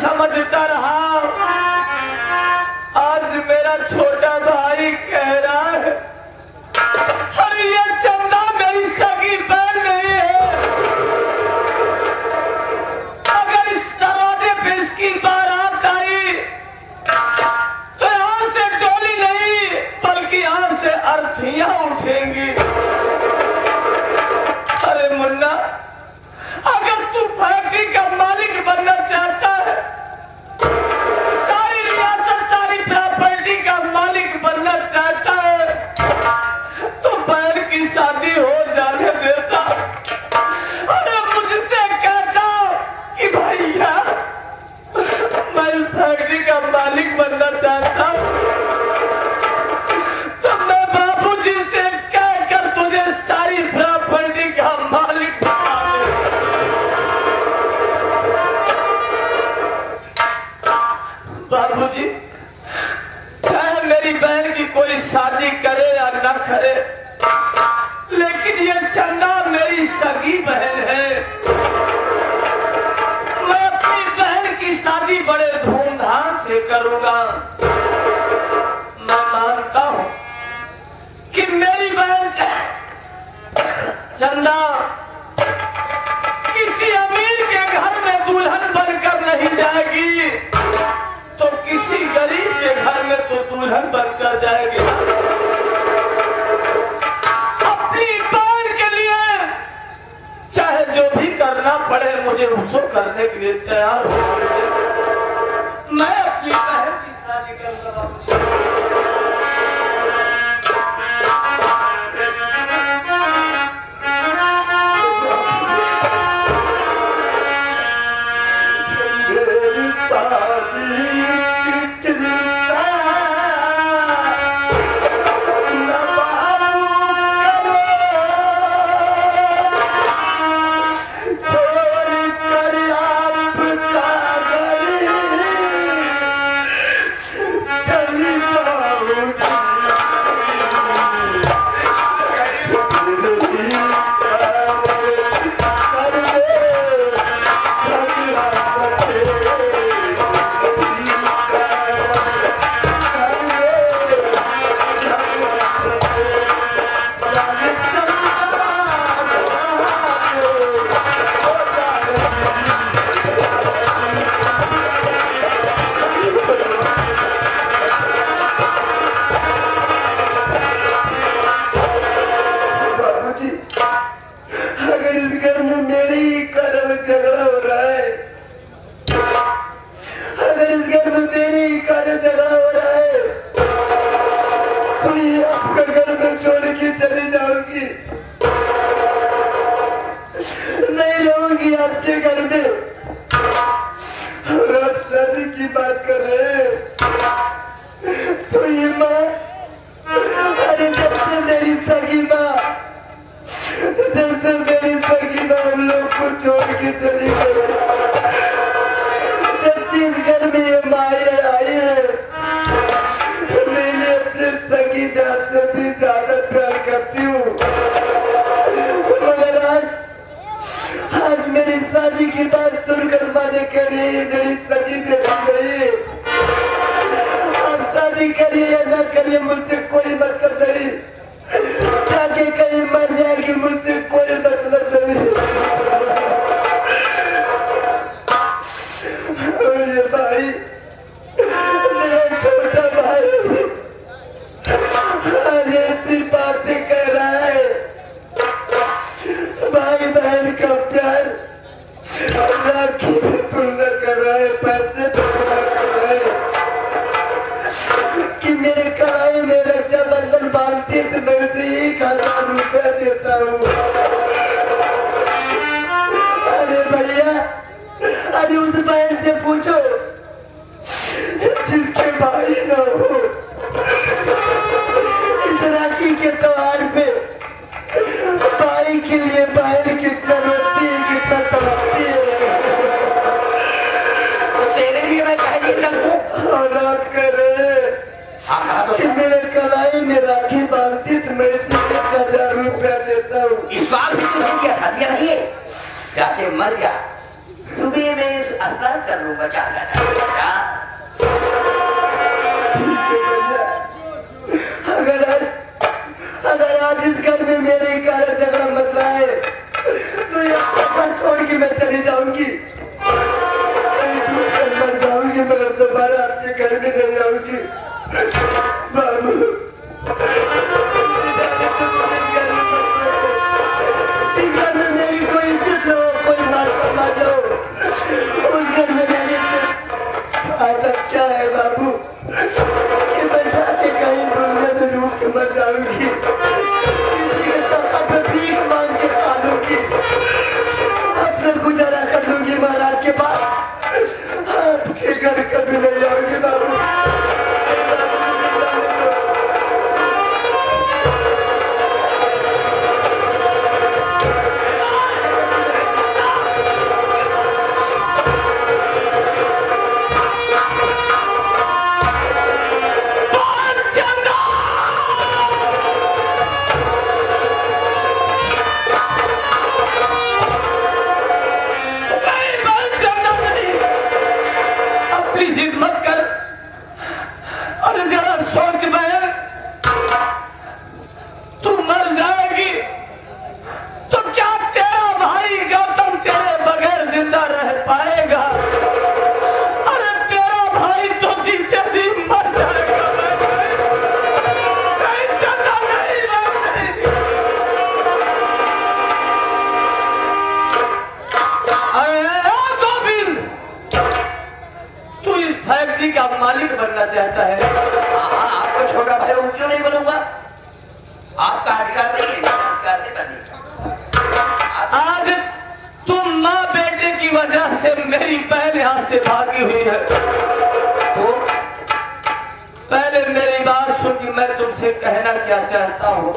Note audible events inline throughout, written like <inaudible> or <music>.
समझता रहा। आज मेरा छोटा तैयार हो। भाई बहन का प्यार। अल्लाह की तुलना कर रहा है, पैसे कि मेरे कराए में रक्षाबंधन बांधती तो मैं उसे एक हज़ार रुपया देता हूँ। अरे भैया अरे उस बहन से पूछो, जिसके भाई ना हो। इस राखी के त्योहार पे के लिए बहन कितना रोती है कितना तड़पती है राखी बांधती तो इस बार भी तो दिया जाके मर जा। सुबह में स्नान कर लूँगा जा जा हाँ। आज इस घर में मेरे कारण झगड़ा मसला है। तो यहाँ छोड़ के मैं चली जाऊँगी। जाऊँगी, मैं दोबारा आपके घर में नहीं जाऊँगी बाबू। फैक्ट्री का मालिक बनना चाहता है। हाँ हाँ आपका छोटा भाई हूँ क्यों नहीं बनूँगा? आपका अधिकार नहीं है अधिकार नहीं बनी। आज तुम माँ बेटे की वजह से मेरी पहले हाथ से भागी हुई है। तो पहले मेरी बात सुन मैं तुमसे कहना क्या चाहता हूँ?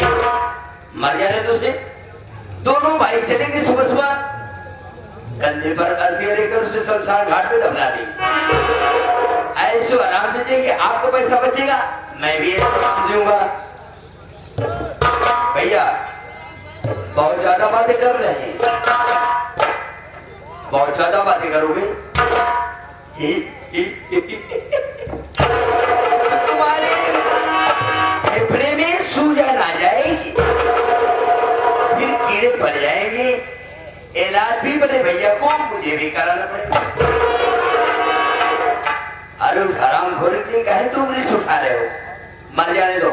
बहन मर जाने तो उसे। दोनों भाई चलेंगे सुबह सुबह। कंधे पर अर्थिया लेकर उसे शमशान घाट पे दफना दी ऐसे आराम से देंगे, आपको पैसा बचेगा, मैं भी दूँगा। भैया, बहुत ज़्यादा बातें कर रहे हैं। बहुत ज़्यादा बातें करोगे? <laughs> तुम्हारे इलाज भी बड़े भैया कौन मुझे भी कराना अरे उस हराम खोर के लिए कहे तुम रिस्क उठा रहे हो मर जाने दो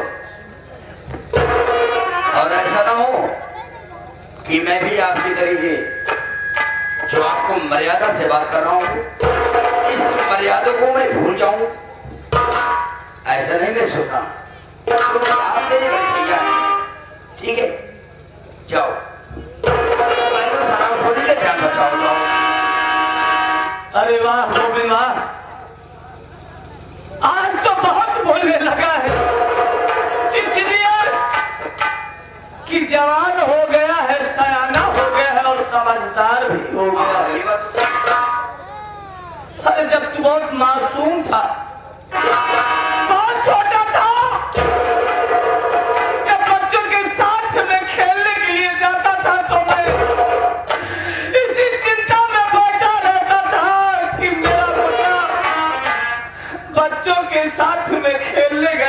और ऐसा ना हो कि मैं भी आपकी तरीके जो आपको मर्यादा से बात कर रहा हूँ इस मर्यादा को मैं भूल जाऊँ ऐसा नहीं मैं भैया ठीक है जाओ अरे वाह वो वाह आज तो बहुत बोलने लगा है। इसलिए कि जवान हो गया है सयाना हो गया है और समझदार भी हो गया है। अरे जब तू बहुत मासूम था बहुत छोटा था ಎಲ್ಲಿಗ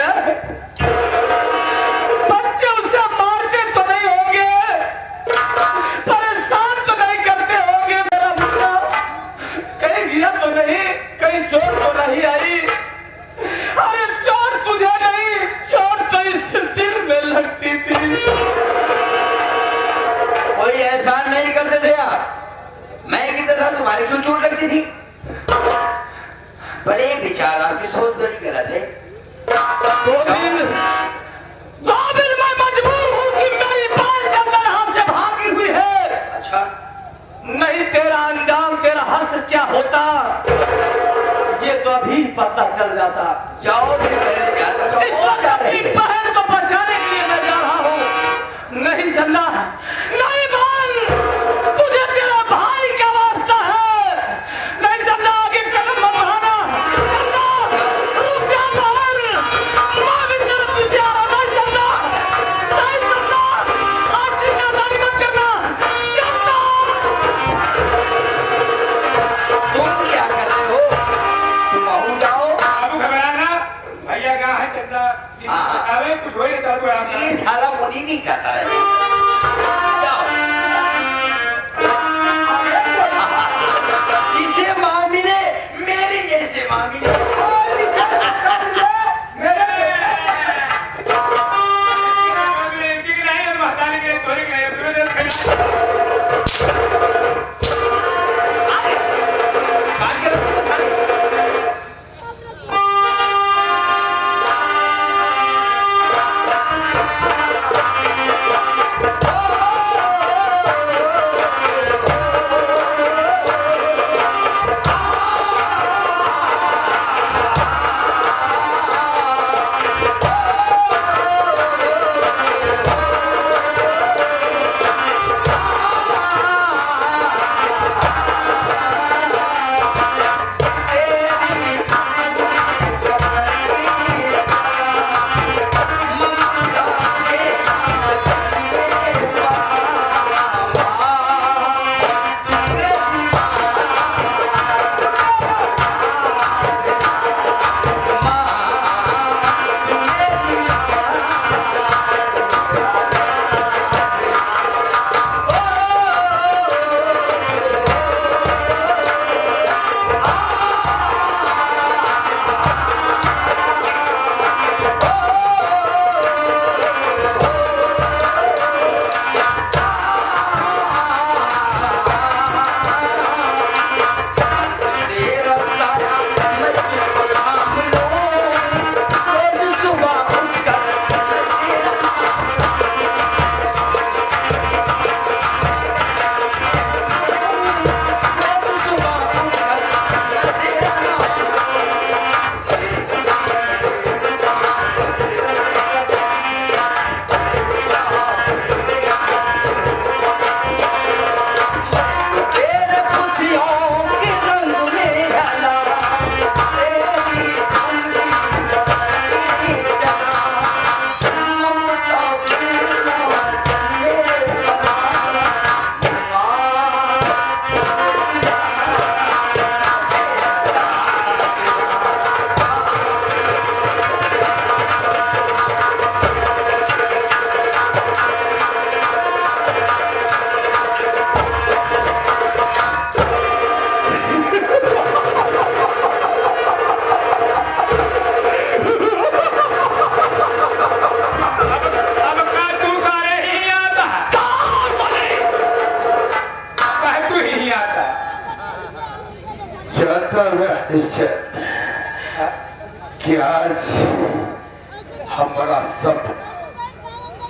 निश्चय कि आज हमारा सब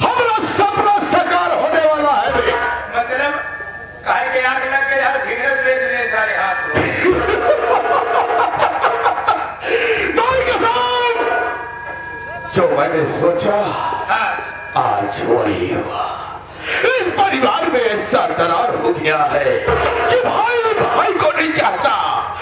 हमारा सपना साकार होने वाला है मतलब कहे के आग लग के यार फिंगर से ले सारे हाथ जो मैंने सोचा हाँ। आज वही हुआ। इस परिवार में ऐसा दरार हो गया है कि भाई भाई को नहीं चाहता।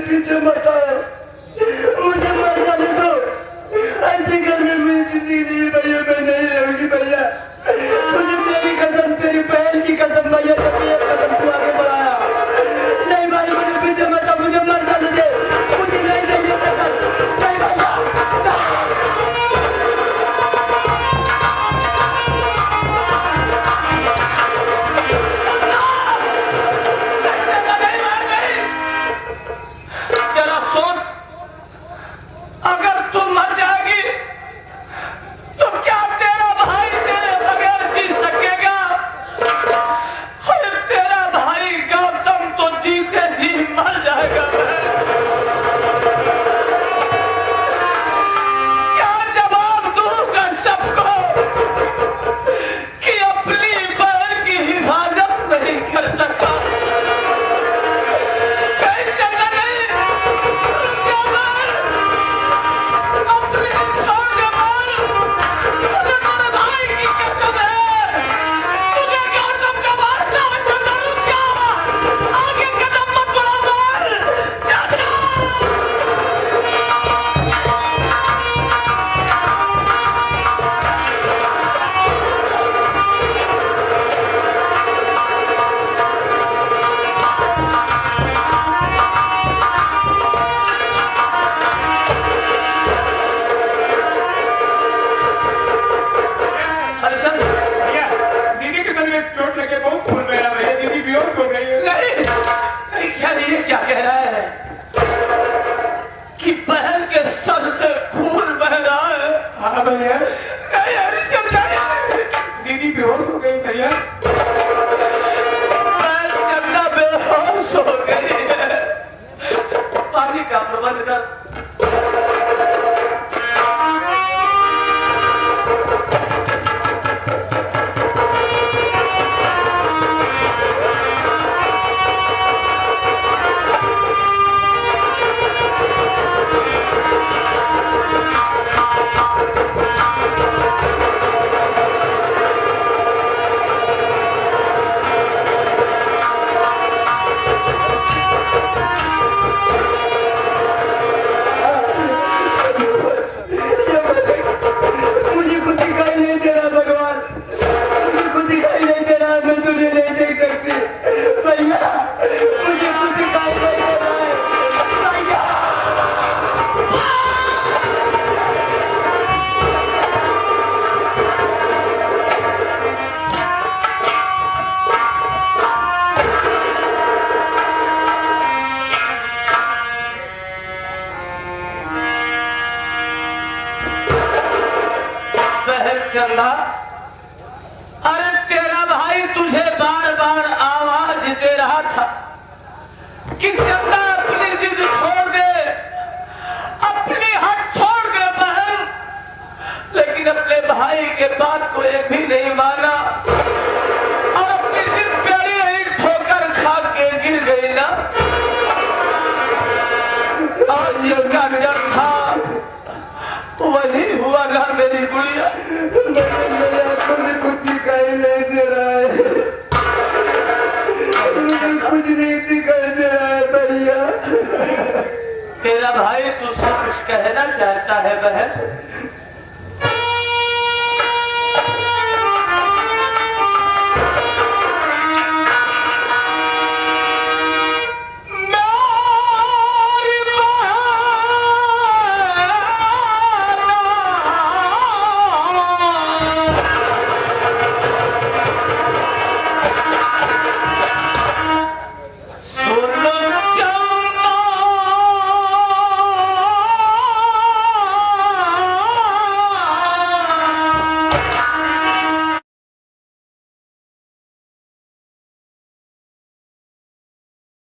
Give it to my रहा था कि अपना अपनी जिद छोड़ दे, अपनी हट छोड़ दे बहन। लेकिन अपने भाई के बात को एक भी नहीं माना प्यारी गिर गई ना। और था, वही हुआ मेरी गुड़िया। कुछ नहीं दे रहा है लेकिन कुछ रीति कहने आया भैया तेरा भाई तुझसे कुछ कहना चाहता है बहन?